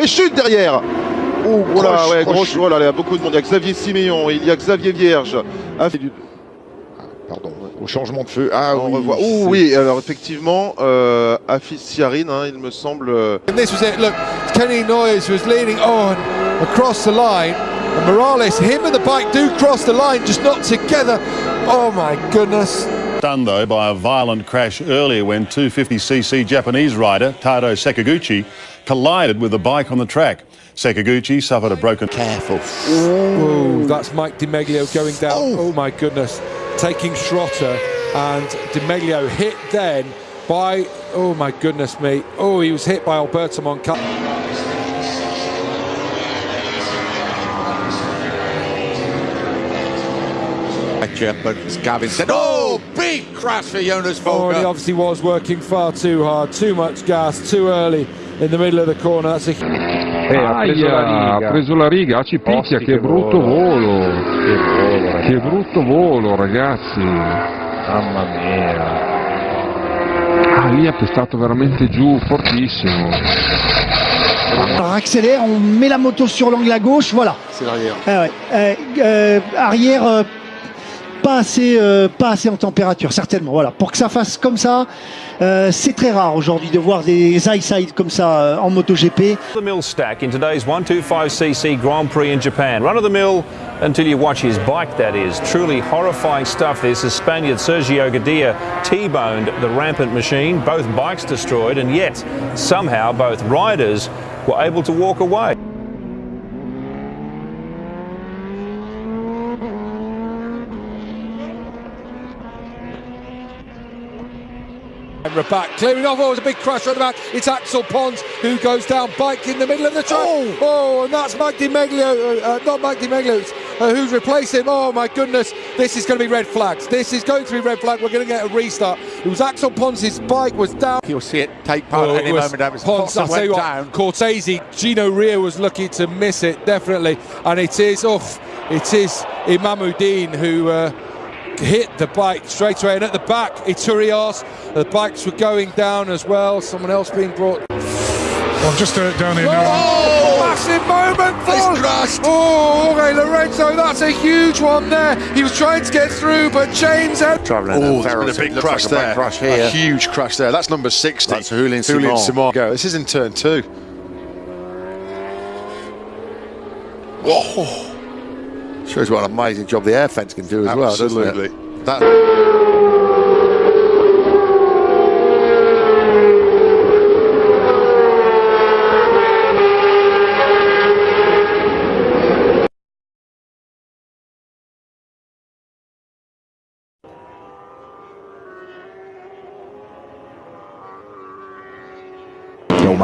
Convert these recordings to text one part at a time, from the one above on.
Et chute derrière Oh, voilà, Croche, ouais, croche. voilà, il y a beaucoup de monde. Il y a Xavier Siméon, il y a Xavier Vierge. Ah, Pardon, au changement de feu. Ah on oui, revoit. Oh oui, alors effectivement, euh, Afis Siarin, hein, il me semble. euh, And this was it. Look, Kenny Noyes was leaning on across the line. And Morales, him and the bike do cross the line, just not together. Oh my goodness. Done though by a violent crash earlier when 250cc Japanese rider Tado Sakaguchi collided with the bike on the track. Sakaguchi suffered a broken. Careful. Oh, that's Mike DiMeglio going down. Oh. Oh, my goodness. Taking Schrotter and DiMeglio hit then by, oh my goodness me. Oh, he was hit by Alberto Moncada. But Gavin said, oh, big crash for Jonas Oh, and he Volker. obviously was working far too hard, too much gas, too early in the middle of the corner. That's a Eh, ha preso la riga. ha preso la riga, ci picchia, che che brutto volo. volo. Che volo. Che brutto volo, ragazzi. Mamma mia. Ah, lì ha pestato veramente giù, fortissimo. On accélère, on met la moto sur l'angle à gauche, voilà. C'est l'arrière. Ah ouais. Euh, euh, arrière, euh, pas assez, euh, pas assez en température, certainement. Voilà. Pour que ça fasse comme ça, euh, c'est très rare aujourd'hui de voir des side comme ça euh, en MotoGP. the mill stack in today's 125cc Grand Prix in Japan. Run of the mill until you watch his bike, that is. Truly horrifying stuff this. The Spaniard Sergio Gadea T-boned the rampant machine, both bikes destroyed, and yet somehow both riders were able to walk away. And Rabat clearing off. Oh, it was a big crash right back. It's Axel Pons who goes down, bike in the middle of the track. Oh, and that's Mike DiMeglio, uh, uh, not Mike DiMeglio, it's, uh, who's replaced him. Oh my goodness, this is going to be red flags. This is going to be red flag. We're going to get a restart. It was Axel Pons. His bike was down. You'll see it take part Oh, at any was moment. Pons, Foxen I'll tell you went what, down. Cortese, Gino Rea was lucky to miss it, definitely. And it is, off. it is Imamuddin who uh, hit the bike straight away. And at the back, Iturias, the bikes were going down as well. Someone else being brought. Well, just uh, down here now. Oh, massive moment for He's crashed. Oh, Jorge Lorenzo, that's a huge one there. He was trying to get through, but James had Oh, there's been a big crash like a big there. crash A huge crash there. That's number 60. That's Julian Julian Simon. Simon. Go. This is in turn two. Whoa. Shows what an amazing job the air fence can do as well, doesn't Absolutely.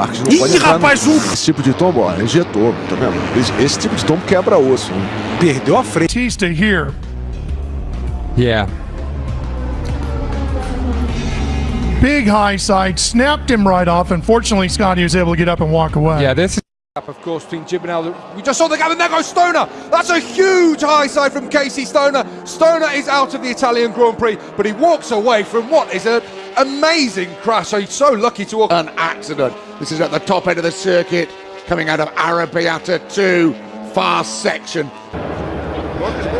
É, o Marcos não pode entrar nesse tipo de tombo, ó, injetou, tá vendo? Esse, esse tipo de tombo quebra osso. Perdeu a frente. Batista here. Yeah. Big high side, snapped him right off. Unfortunately, Scotty was able to get up and walk away. Yeah, this is of course between Gibinal. We just saw the gap, and there goes Stoner. That's a huge high side from Casey Stoner. Stoner is out of the Italian Grand Prix, but he walks away from what is an amazing crash. So he's so lucky to walk. an accident. This is at the top end of the circuit, coming out of Arrabbiata 2, fast section.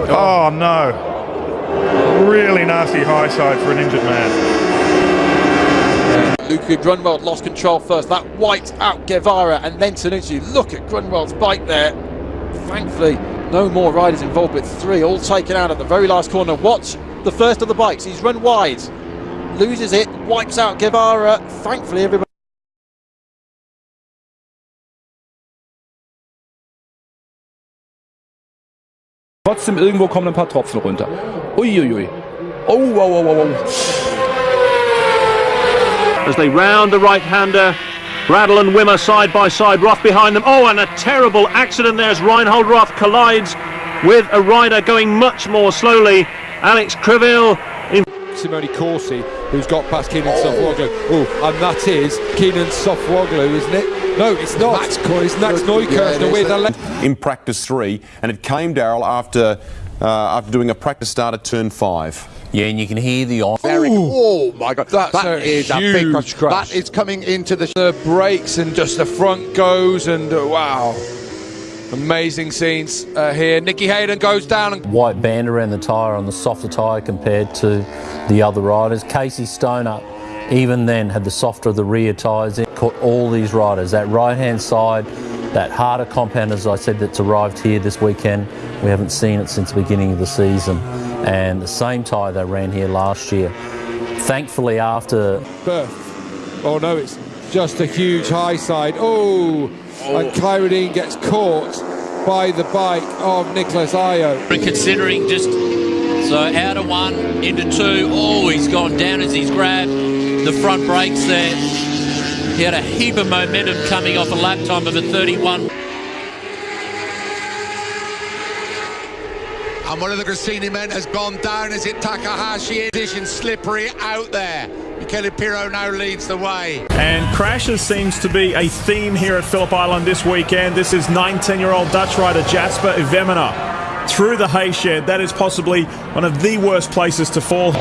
Oh no. Really nasty high side for an injured man. Luca Grunwald lost control first. That wiped out Guevara and then Tonucci. Look at Grunwald's bike there. Thankfully, no more riders involved, but three all taken out at the very last corner. Watch the first of the bikes. He's run wide, loses it, wipes out Guevara. Thankfully, everybody. Trotzdem irgendwo kommen ein paar Tropfen runter. Uiuiui. Oh, wow, wow, wow, wow. As they round the right-hander, Bradl and Wimmer side by side, Roth behind them. Oh, and a terrible accident there as Reinhold Roth collides with a rider going much more slowly. Alex Criville in Simone Corsi, who's got past Kenan Sofuoglu. Oh, and that is Kenan Sofuoglu, isn't it? No, it's not. It's Max Neukirchner with a left. in practice three, and it came, Daryl, after uh, after doing a practice start at turn five. Yeah, and you can hear the on. Very, oh my God, That's that a is a huge big crash. crash. That is coming into the. The brakes and just the front goes and uh, wow. Amazing scenes uh, here. Nicky Hayden goes down and White band around the tyre on the softer tyre compared to the other riders. Casey Stoner, even then, had the softer of the rear tyres in. Caught all these riders. That right hand side, that harder compound, as I said, that's arrived here this weekend. We haven't seen it since the beginning of the season. And the same tyre they ran here last year. Thankfully, after Berth. Oh no, it's just a huge high side. Oh, Oh. and Kyrodine gets caught by the bike of Nicholas Ayo. And considering just so out of one into two, oh, he's gone down as he's grabbed the front brakes there. He had a heap of momentum coming off a lap time of a 31. And one of the Gresini men has gone down. Is it Takahashi? Edition slippery out there. Michele Pirro now leads the way. And crashes seems to be a theme here at Phillip Island this weekend. This is 19-year-old Dutch rider Jasper Ivemina through the hay shed. That is possibly one of the worst places to fall. On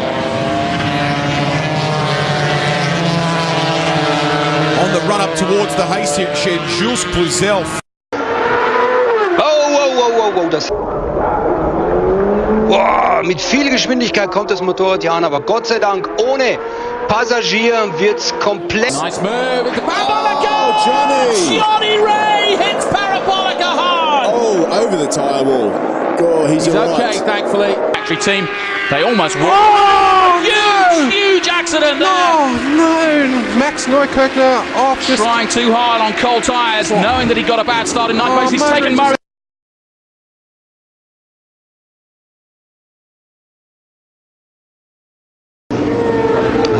the run up towards the hay shed, Jules Cluzel. Oh, wow, wow, wow, wow, das. Boah, mit viel Geschwindigkeit kommt das Motorrad hier an, aber Gott sei Dank ohne Passagier wird's komplett. Nice move. It's oh, Parabolica! Oh, Johnny! Jonny Rea hits Parabolica hard. Oh, over the tyre wall. Oh, he's, He's all okay, right. thankfully. Factory team, they almost won. Oh, huge, huge accident there. Oh no, Max Neukirchner off just Trying too hard on cold tyres, oh. knowing that he got a bad start in ninth Oh, place. He's Murray taken Murray.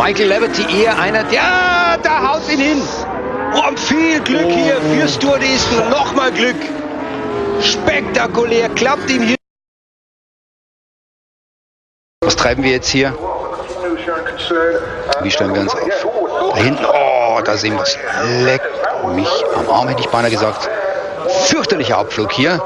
Michael Leverty eher einer, der, da haut ihn hin. Oh, und viel Glück hier für Stewardisten. Nochmal Glück. Spektakulär, klappt ihm hier. Was treiben wir jetzt hier? Wie stellen wir uns auf? Da hinten, oh, da sehen wir es. Leck mich am Arm, hätte ich beinahe gesagt. Fürchterlicher Abflug hier.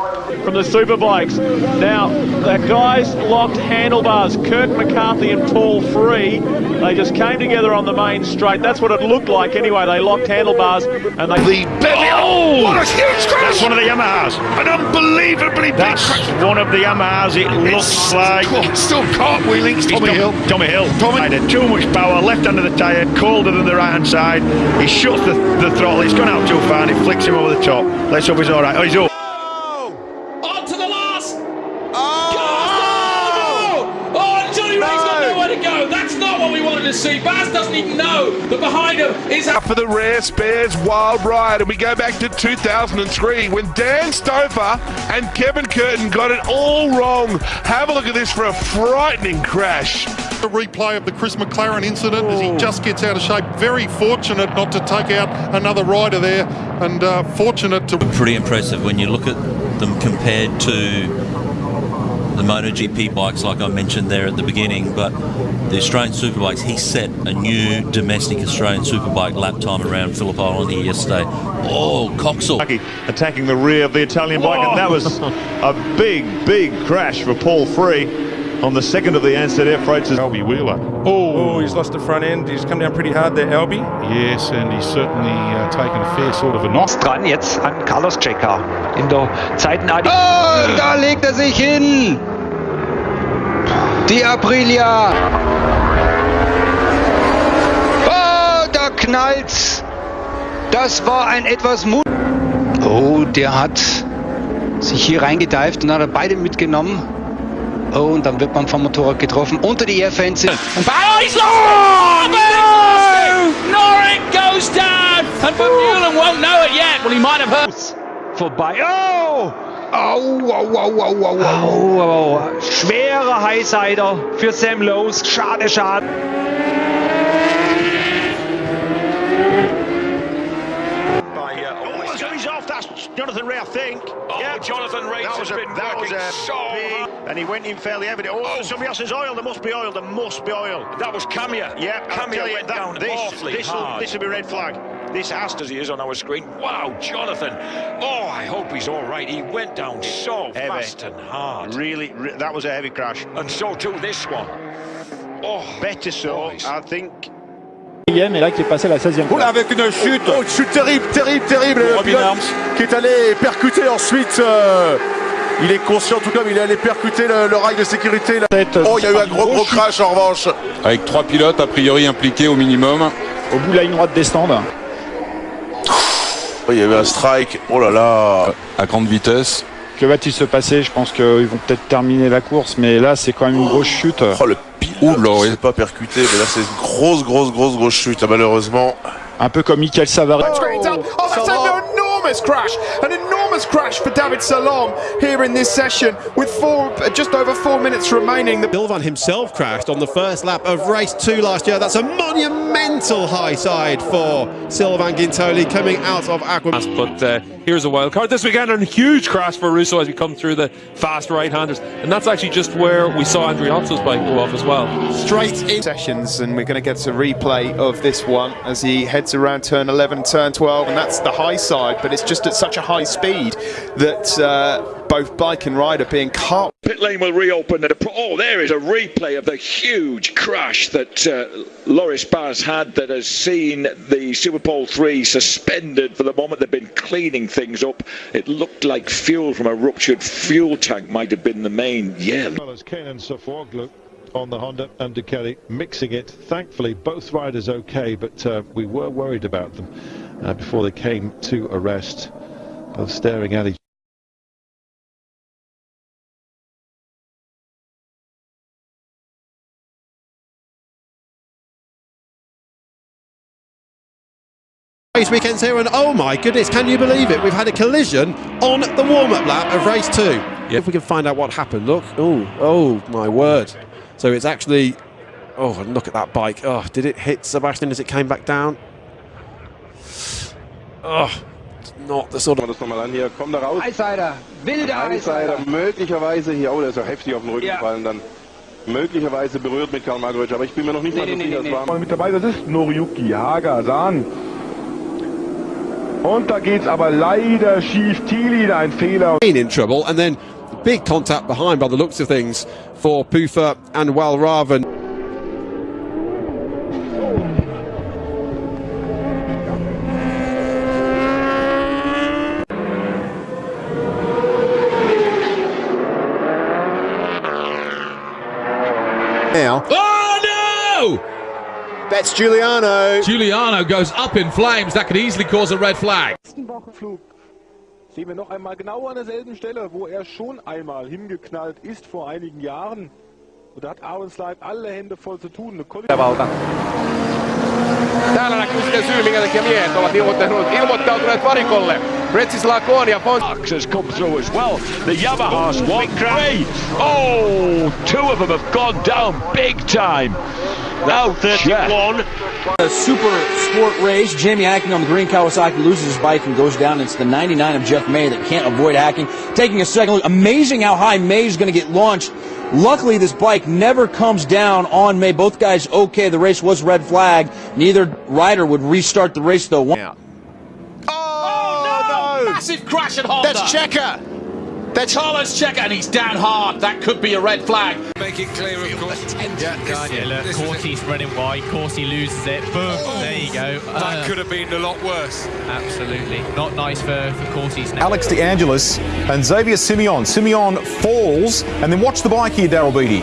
from the Superbikes. Now, the guys locked handlebars. Kirk McCarthy and Paul Free. They just came together on the main straight. That's what it looked like anyway. They locked handlebars and they. The Oh! What a huge crash! That's one of the Yamahas. An unbelievably big That's one of the Yamahas. It looks like. Still cartwheeling. It's Tommy Hill. Tommy Hill. Tommy. Had too much power, left under the tyre, colder than the right hand side. He shuts the, the throttle. He's gone out too far and it flicks him over the top. Let's hope he's all right. Oh, he's up. Oh! On to the last. Oh, no! Oh, and Jonny Rea's got nowhere to go. That's not what we wanted to see. Baz doesn't even know that behind him is. For the rare spares wild ride, and we go back to 2003 when Dan Stouffer and Kevin Curtin got it all wrong. Have a look at this for a frightening crash. A replay of the Chris McLaren incident as he just gets out of shape. Very fortunate not to take out another rider there, and uh, fortunate to. Pretty impressive when you look at them compared to the MotoGP bikes, like I mentioned there at the beginning. But the Australian Superbikes, he set a new domestic Australian Superbike lap time around Phillip Island here yesterday. Oh, Coxall. Attacking the rear of the Italian bike, and that was a big, big crash for Paul Free on the second of the Ansett Air Freights. Albie Wheeler. Oh, he's lost the front end. He's come down pretty hard there, Albie. Yes, and he's certainly uh, taken a fair sort of a knock. Dran jetzt an Carlos Checa in der zweiten Adi. Oh, da legt er sich hin. Die Aprilia. Oh, da knallt's. Das war ein etwas Mut. Oh, der hat sich hier reingedeift und hat er beide mitgenommen. Oh, und dann wird man vom Motorrad getroffen unter die Airfence. Oh, he's lost it! Oh, no! Norik goes down! And Vermeulen won't know it yet. Well, he might have heard. vorbei. Oh! Au, au, au, au, au, au, au. Schwerer Highsider für Sam Lowe's. Schade, schade. Jonathan Ray, I think. Oh, Jonathan Ray's that was has been that was working a so big, and and he went in fairly heavily. Oh, oh, somebody else says oil. There must be oil. There must be oil. That was Camier. Yeah, I'll Camier went that- down this, awfully this will, hard. this will be red flag. This has to. as he is on our screen. Wow, Jonathan. Oh, I hope he's all right. He went down so Heavy. fast and hard. Really, re- that was a heavy crash. And so too this one. Oh, better so. I think. et là qui est passé à la 16e Oula, avec une chute, oh, une chute terrible, terrible, terrible. Le Robin pilote Arms. qui est allé percuter ensuite. euh, il est conscient tout comme il est allé percuter le, le rail de sécurité. là. Oh, il y a eu un gros gros crash en revanche. Avec trois pilotes a priori impliqués au minimum. Au bout de la ligne droite des stands. Oh, il y a eu un strike. Oh là là. À grande vitesse. Que va-t-il se passer? Je pense qu'ils vont peut-être terminer la course, mais là c'est quand même une grosse chute. Oh, le pilote c'est pas percuté, mais là c'est une grosse, grosse, grosse, grosse chute, hein, malheureusement. Un peu comme Michael Savary. Oh, enormous crash. An enormous crash for David Salom here in this session with four, just over four minutes remaining. The Bilvan himself crashed on the first lap of race two last year. That's a monumental high side for Sylvain Guintoli coming out of Aqua. But uh, here's a wild card this weekend and a huge crash for Russo as we come through the fast right-handers. And that's actually just where we saw Andrew Hopson's bike go off as well. Straight in sessions, and we're going to get a replay of this one as he heads around turn 11, turn 12, and that's the high side. But it's just at such a high speed that uh, both bike and rider are being caught. Pit lane will reopen. At a pro- oh, there is a replay of the huge crash that uh, Loris Baz had that has seen the Superpole 3 suspended for the moment. They've been cleaning things up. It looked like fuel from a ruptured fuel tank might have been the main. Yeah. well as Kenan Sofuoglu on the Honda and Ducati mixing it. Thankfully, both riders okay, but uh, we were worried about them uh, before they came to arrest. Both staring at each Race weekends here, and oh my goodness, can you believe it? We've had a collision on the warm-up lap of race two. If we can find out what happened, look. Oh, oh my word! So it's actually. Oh, and look at that bike. Oh, did it hit Sebastian as it came back down? Oh, not the sort of. das nochmal an hier. Komm da raus. Highsider, wilder Highsider, Highsider. möglicherweise hier. Oh, der ist ja heftig auf den Rücken Ja. gefallen dann. Möglicherweise berührt mit Karl Markovic, aber ich bin mir noch nicht Nee, mal so nee, sicher, nee, nee. war Mit dabei, das ist Noriyuki Hagasan. Und da geht's aber leider schief. Thielin ein Fehler. in trouble, and then big contact behind by the looks of things for Pufa and Walraven. Now. Oh no! That's Giuliano. Giuliano goes up in flames. That could easily cause a red flag. Flug. Sehen wir noch einmal genau an derselben Stelle, wo er schon einmal hingeknallt ist vor einigen Jahren. Und da hat Aaron Slide alle Hände voll zu tun. Eine Täällä näkyy sitten syy, minkä takia miehet ovat ilmoittautuneet, ilmoittautuneet varikolle. Bretislav Koon ja Fons. Fox has come through as well. The Yamahas one three. Oh, two of them have gone down big time. Now 31. A super sport race. Jamie Hacking on the green Kawasaki loses his bike and goes down. It's the 99 of Jeff May that can't avoid Hacking. Taking a second look. Amazing how high May is going to get launched. Luckily, this bike never comes down on May. Both guys okay. The race was red flag. Neither rider would restart the race though. One- oh, oh, no! Massive crash at Honda. That's Checa. That's Carlos Checa, and he's down hard. That could be a red flag. Make it clear, of course. Yeah, yeah, look, Corty's running wide. Corty loses it. Boom. Oh. There you go. That uh, could have been a lot worse. Absolutely. Not nice for, for Corty's now. Alex De Angelis and Xavier Simeon. Simeon falls, and then watch the bike here, Daryl Beattie.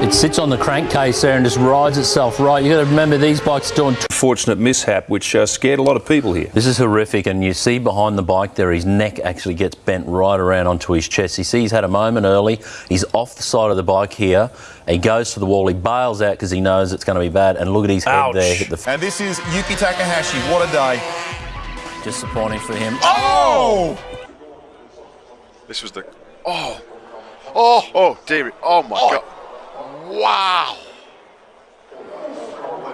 It sits on the crankcase there and just rides itself right. You got to remember these bikes are doing. Fortunate mishap, which uh, scared a lot of people here. This is horrific, and you see behind the bike there, his neck actually gets bent right around onto his chest. You see, he's had a moment early. He's off the side of the bike here. He goes to the wall. He bails out because he knows it's going to be bad. And look at his head there. Hit the And this is Yuki Takahashi. What a day. disappointing for him. Oh! This was the. Oh! Oh! Oh, dear. Oh my god. Wow!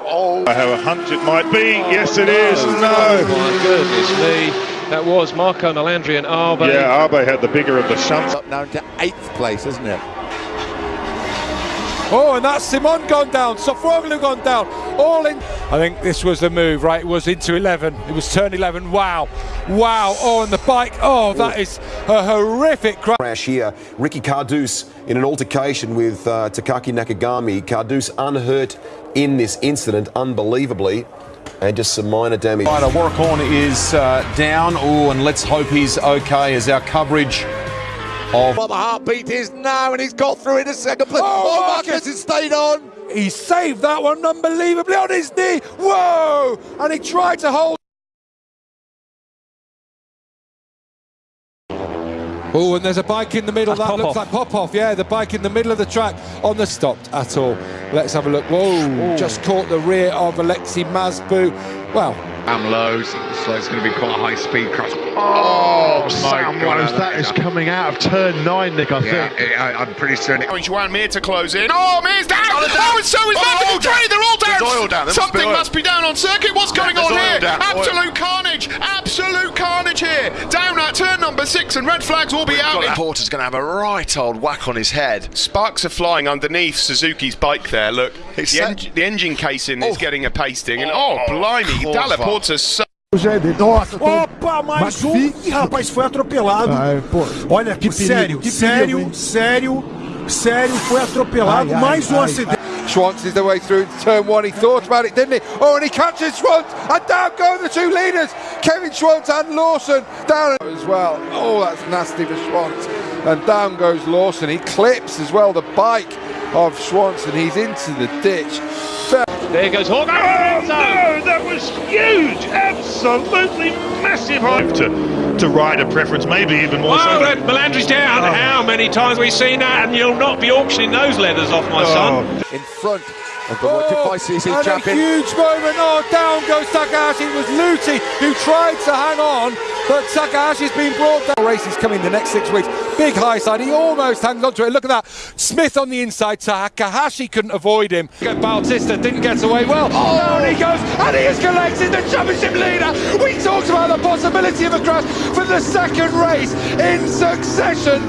Oh. I have a hunch it might be. Yes, it is. Oh No. my goodness me. That was Marco Melandri and Arbe. Yeah, Arbe had the bigger of the shunts. Up now to eighth place, isn't it? Oh, and that's Simon gone down. Sofuoglu gone down. All in. I think this was the move, right? It was into 11. It was turn 11. Wow. Wow. Oh, and the bike. Oh, that is a horrific crash. Crash here. Ricky Cardus in an altercation with uh, Takaki Nakagami. Cardus unhurt in this incident, unbelievably. And just some minor damage. Right, Warracorn is uh, down. Oh, and let's hope he's okay as our coverage of. But the heartbeat is now, and he's got through in a second place. Oh, oh Marcus has stayed on. He saved that one unbelievably on his knee. Whoa! And he tried to hold. Oh, and there's a bike in the middle. That's that looks Popov. like off. Yeah, the bike in the middle of the track on the stopped at all. Let's have a look. Whoa, just caught the rear of Alexei Mazbu. Well, Sam Lowes, so it's going to be quite a high speed crash. Oh, oh my Sam God, Lowes, I that like is coming out of turn nine, Nick, I Yeah, think. I, I'm pretty certain. Oh, Joan Mir to close in. Oh, Mir's down. Oh, Oh, down. and so is Oh, Maverick all and Trey. down. They're all down. There's oil down. There must Something be oil. must be down on circuit. What's going There's on here? down. Oil. Absolute carnage. Absolute carnage here. Down at turn number six, and red flags will be out. Porter's going to have a right old whack on his head. Sparks are flying underneath Suzuki's bike there. Look, It's the, en- the engine casing is oh. getting a pasting, and oh, oh blimey, Corva. Dalla Porta's so Nossa, Opa, mais um. Ih, rapaz, foi atropelado. Ai, pô, Olha, que perigo, sério, que sério, perigo, hein? sério, sério, foi atropelado. Ai, ai, mais um ai, acidente. Schwantz is the way through to turn one. He thought about it, didn't he? Oh, and he catches Schwantz, and down go the two leaders, Kevin Schwantz and Lawson down as well. Oh, that's nasty for Schwantz. And down goes Lawson. He clips as well the bike of Schwantz, and he's into the ditch. There goes Hawk. Oh, no, that was huge. Absolutely massive. To, to rider preference, maybe even more so. Oh, than- that Melandri's down. Oh. How many times we've we seen that? And you'll not be auctioning those leathers off, my oh. son. In front of the oh, ICC and a champion. huge moment. Oh, down goes Takahashi. It was Luthi who tried to hang on, but Takahashi's been brought down. Races coming the next six weeks. Big high side. He almost hangs on to it. Look at that. Smith on the inside. Takahashi couldn't avoid him. Bautista didn't get away well. Oh, oh down he goes, and he is collected the championship leader. We talked about the possibility of a crash for the second race in succession.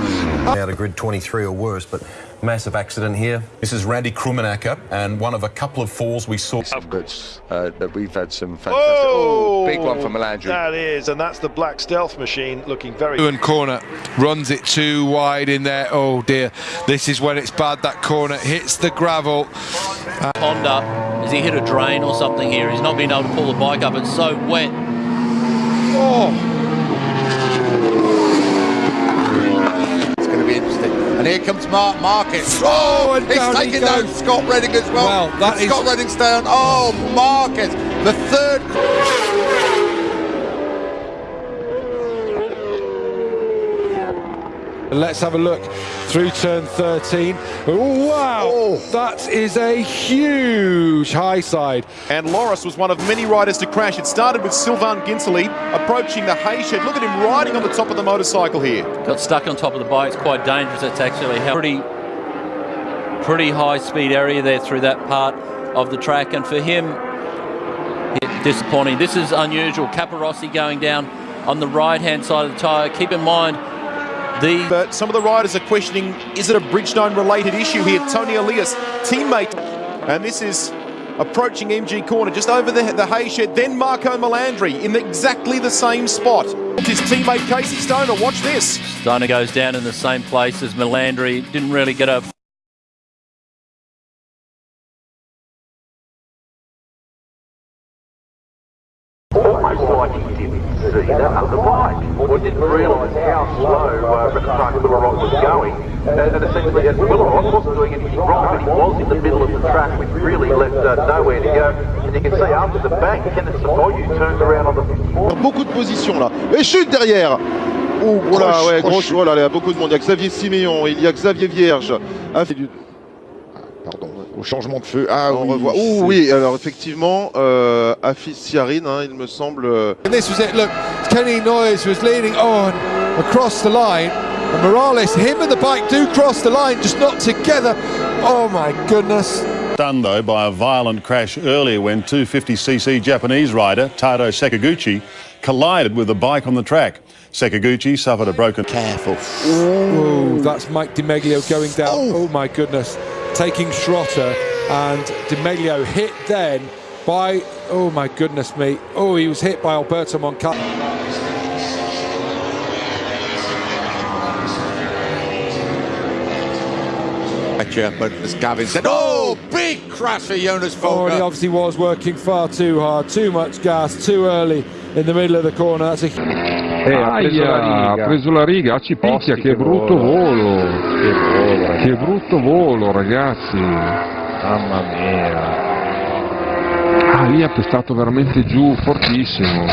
Out of grid 23 or worse, but massive accident here. This is Randy Krummenacher, and one of a couple of falls we saw. But uh, that we've had some fantastic. Oh, Oh, big one for Melandri. That is, and that's the black stealth machine looking very. And corner runs it too wide in there. Oh dear, this is when it's bad. That corner hits the gravel. Honda, has he hit a drain or something here? He's not been able to pull the bike up. It's so wet. Oh. And here comes Marc Marquez. Oh, and he's down taking goes. down Scott Redding as well. Well, that is- Scott Redding's down. Oh, Marquez, the third. Let's have a look through turn 13. Oh, wow, that is a huge high side. And Loris was one of many riders to crash. It started with Sylvain Ginsley approaching the hay shed. Look at him riding on the top of the motorcycle here. Got stuck on top of the bike. It's quite dangerous. It's actually a pretty, pretty high speed area there through that part of the track. And for him, it- disappointing. This is unusual. Capirossi going down on the right hand side of the tyre. Keep in mind, the But some of the riders are questioning, is it a Bridgestone related issue here? Toni Elias, teammate. And this is approaching MG corner, just over the, the hay shed. Then Marco Melandri in exactly the same spot. His teammate Casey Stoner, watch this. Stoner goes down in the same place as Melandri. Didn't really get a didn't realise how slow uh, was going. And, and essentially, wasn't doing anything wrong, but he was in the middle of the track, which really left uh, nowhere to go. And you can see after the bank, Kenneth Savoyu turns around on the 54. Beaucoup de positions là. Et chute derrière. Oh, voilà, ouais, grosse, voilà, il y a beaucoup de monde. Il y a Xavier Siméon, il y a Xavier Vierge. Ah, au changement de feu. Ah, on revoit. Oh oui, alors effectivement, euh, Hafizh Syahrin, hein, il me semble. euh, And this was it. Look, Kenny Noyes was leading on across the line. And Morales, him and the bike do cross the line, just not together. Oh my goodness. Done though by a violent crash earlier when 250cc Japanese rider Tado Sakaguchi collided with a bike on the track. Sakaguchi suffered a broken. Careful. Oh, that's Mike DiMeglio going down. Oh, my goodness. Taking Schrotter and DiMeglio hit then by, oh my goodness me, oh he was hit by Alberto Moncada. But as Gavin said, oh, big crash for Jonas Oh, Folger. he obviously was working far too hard, too much gas, too early in the middle of the corner. That's a Eh, ha preso la riga. ha preso la riga, ci picchia, che brutto volo. Che volo, che brutto volo, ragazzi. Mamma mia. Ah, lì ha pestato veramente giù, fortissimo.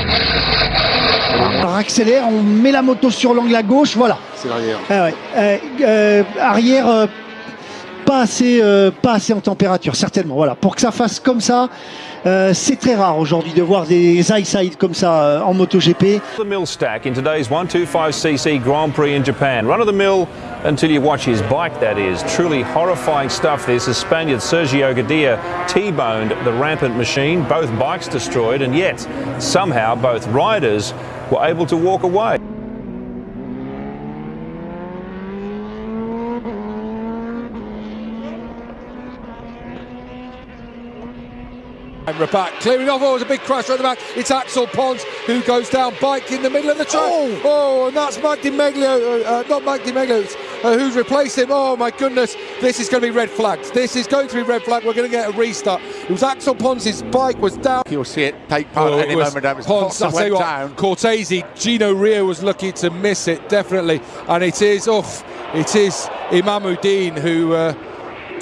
On accélère, on met la moto sur l'angle à gauche, voilà. C'est l'arrière. Ah ouais. Euh, euh, arrière, euh, pas assez, euh, pas assez en température, certainement. Voilà. Pour que ça fasse comme ça, euh, c'est très rare aujourd'hui de voir des high comme ça euh, en MotoGP. The mill stack in today's 125cc Grand Prix in Japan. Run of the mill until you watch his bike, that is. Truly horrifying stuff this as Spaniard Sergio Gadea T-boned the rampant machine, both bikes destroyed, and yet somehow both riders were able to walk away. And Rabat clearing off. Oh, a big crash right at the back. It's Axel Pons who goes down, bike in the middle of the track. Oh, and that's Mike DiMeglio, uh, uh, not Mike DiMeglio, uh, who's replaced him. Oh my goodness, this is going to be red flags. This is going to be red flag. We're going to get a restart. It was Axel Pons' His bike was down. You'll see it take part Oh, at any was moment. Was Pons, I'll tell you what, down. Cortese, Gino Rea was lucky to miss it, definitely. And it is, off. it is Imamuddin who uh,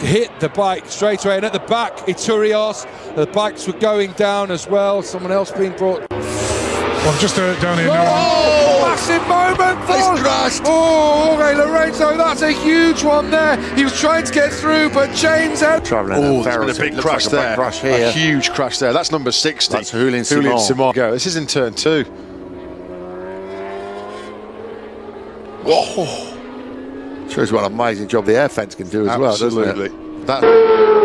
hit the bike straight away. And at the back, Iturios, the bikes were going down as well. Someone else being brought. Well, just uh, down here now. Oh, massive moment! This crashed. Oh, okay, Lorenzo, that's a huge one there. He was trying to get through, but James had. Travelling Oh, there's been a big crash there. crash A huge crash there. That's number 60. That's Julian Julian Simon. Simon. Go. This is in turn two. Whoa. Shows what an amazing job the air fence can do as well, doesn't Absolutely. it? That.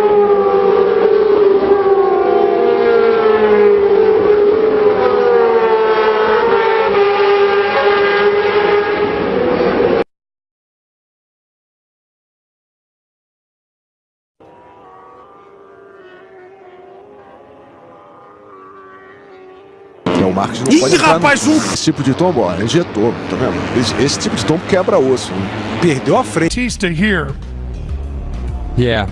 Ih, pode entrar rapaz, no... um- Esse tipo de tombo, ó, injetou, tá vendo? Esse, esse tipo de tombo quebra osso. hein? Perdeu a frente. Batista here. Yeah.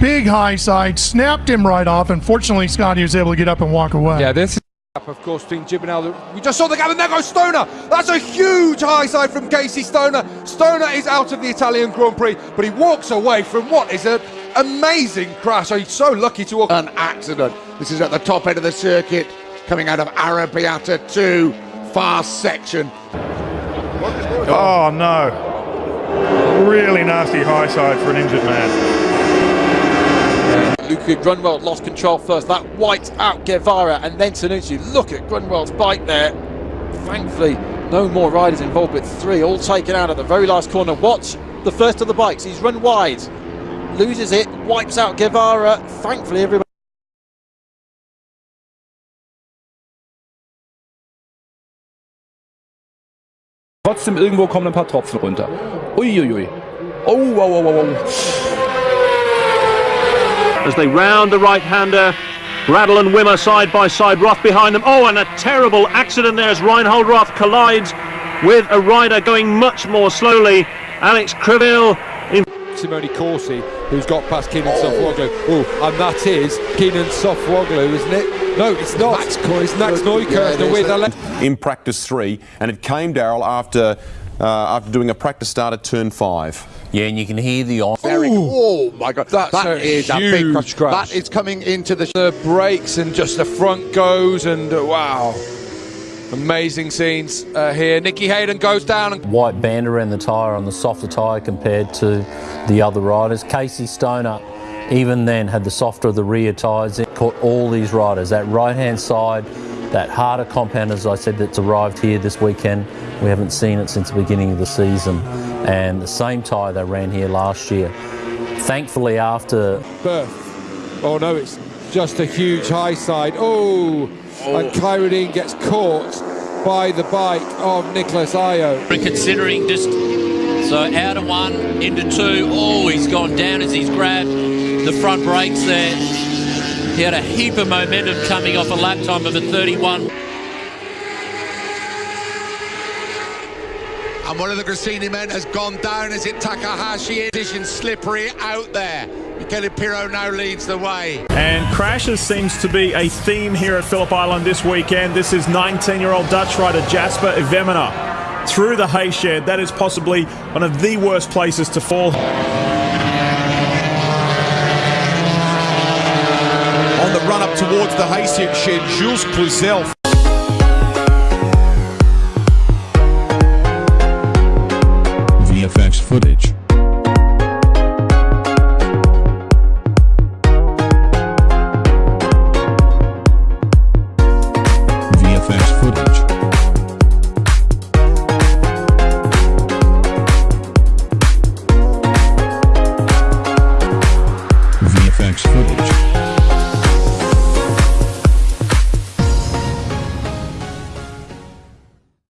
Big high side, snapped him right off. Unfortunately, Scotty was able to get up and walk away. Yeah, this is of course between Gibinal. We just saw the gap, and there goes Stoner. That's a huge high side from Casey Stoner. Stoner is out of the Italian Grand Prix, but he walks away from what is an amazing crash. He's so lucky to walk. An accident. This is at the top end of the circuit, coming out of Arrabbiata 2, fast section. Oh, no. Really nasty high side for an injured man. Luca Grunwald lost control first. That wiped out Guevara and then Tonucci. Look at Grunwald's bike there. Thankfully, no more riders involved, but three all taken out at the very last corner. Watch the first of the bikes. He's run wide, loses it, wipes out Guevara. Thankfully, everybody. Trotzdem irgendwo kommen ein paar Tropfen runter. Uiuiui. Oh, wow, wow, wow, wow. as they round the right-hander. Bradl and Wimmer side by side, Roth behind them. Oh, and a terrible accident there as Reinhold Roth collides with a rider going much more slowly. Alex Criville in Simone Corsi, who's got past Kenan Sofuoglu. Oh, and that is Kenan Sofuoglu, isn't it? No, it's not. Max it's Max Neukirchner with a left. in practice three, and it came, Daryl, after uh, after doing a practice start at turn five. Yeah, and you can hear the on. Very, oh my God, That's that a is a big huge crash. crash. That is coming into the. The brakes and just the front goes, and uh, wow. Amazing scenes uh, here. Nicky Hayden goes down and White band around the tyre on the softer tyre compared to the other riders. Casey Stoner, even then, had the softer of the rear tyres. It caught all these riders. That right hand side, that harder compound, as I said, that's arrived here this weekend. We haven't seen it since the beginning of the season. And the same tyre they ran here last year. Thankfully, after Berth. Oh no, it's just a huge high side. Oh, and Kyrodine gets caught by the bike of Nicholas Ayo. And considering just So out of one, into two. Oh, he's gone down as he's grabbed the front brakes there. He had a heap of momentum coming off a lap time of a 31. And one of the Gresini men has gone down. as it Takahashi? Edition slippery out there. Michele Pirro now leads the way. And crashes seems to be a theme here at Phillip Island this weekend. This is 19-year-old Dutch rider Jasper Iwemena through the hay shed. That is possibly one of the worst places to fall. On the run up towards the hay shed, Jules Cluzel VFX footage.